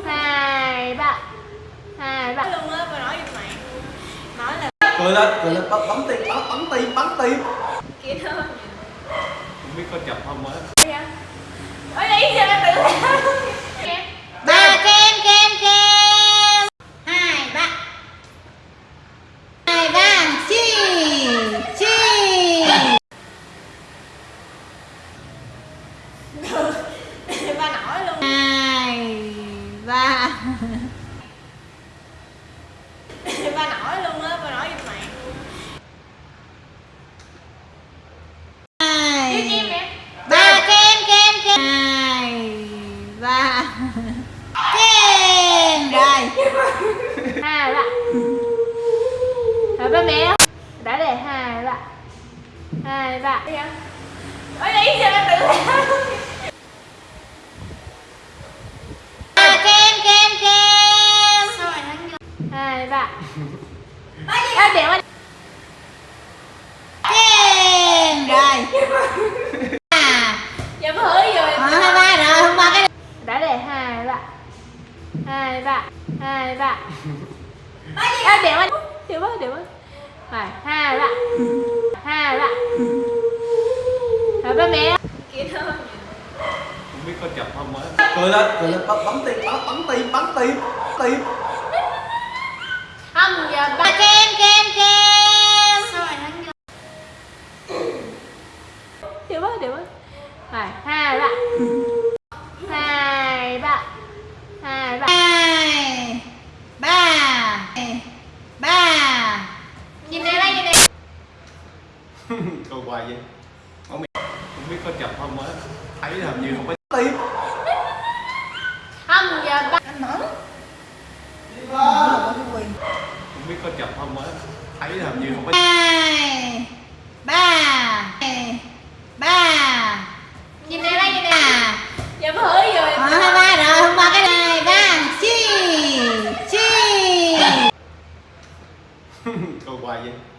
hai ba hai ba luôn á, bà nói giùm mày. Nói là cười lên cười lên bấm, bấm tim bấm, bấm tim bấm tim. Kia thôi không biết có chập không á. Ôi lấy ra tự Em ba kem kem kem. Hai ba hai ba chi chi. Bà nói luôn. Hai ba. Bà nói luôn á, bà nói giùm mày. Hai. Ba kem kem kem. Hai. Ba. Kem. Rồi. Hai ba rồi ba mẹ. Đã để hai ba hai ba Ôi lấy ra tự ba hai ba à, để mà kem rồi. À Dạ bà hứa rồi. Ờ, hai ba rồi không ba cái đã để hai ba hai ba hai ba à, để mà để mà để mà phải hai ba hai ba rồi ba mẹ. Kia thôi không biết có chập không á cười lên cười lên. Bấm, bấm tim bấm, bấm tim bấm tim tim không giờ ba kem kem kem Sao mày thắng để mà để mà phải hai ba hai ba hai ba hai ba ba Nhìn đây đây, nhìn đây cười hoài vậy. Không biết, không biết có chập không á. Thấy làm như không có tim không giờ ba Anh mở không biết có chập không á. Thấy làm như không có hai ba ba Nhìn đây đây, nhìn đây ba Dạ bà hứa rồi Ờ, hai ba rồi không ba cái này ba chi chi cười hoài vậy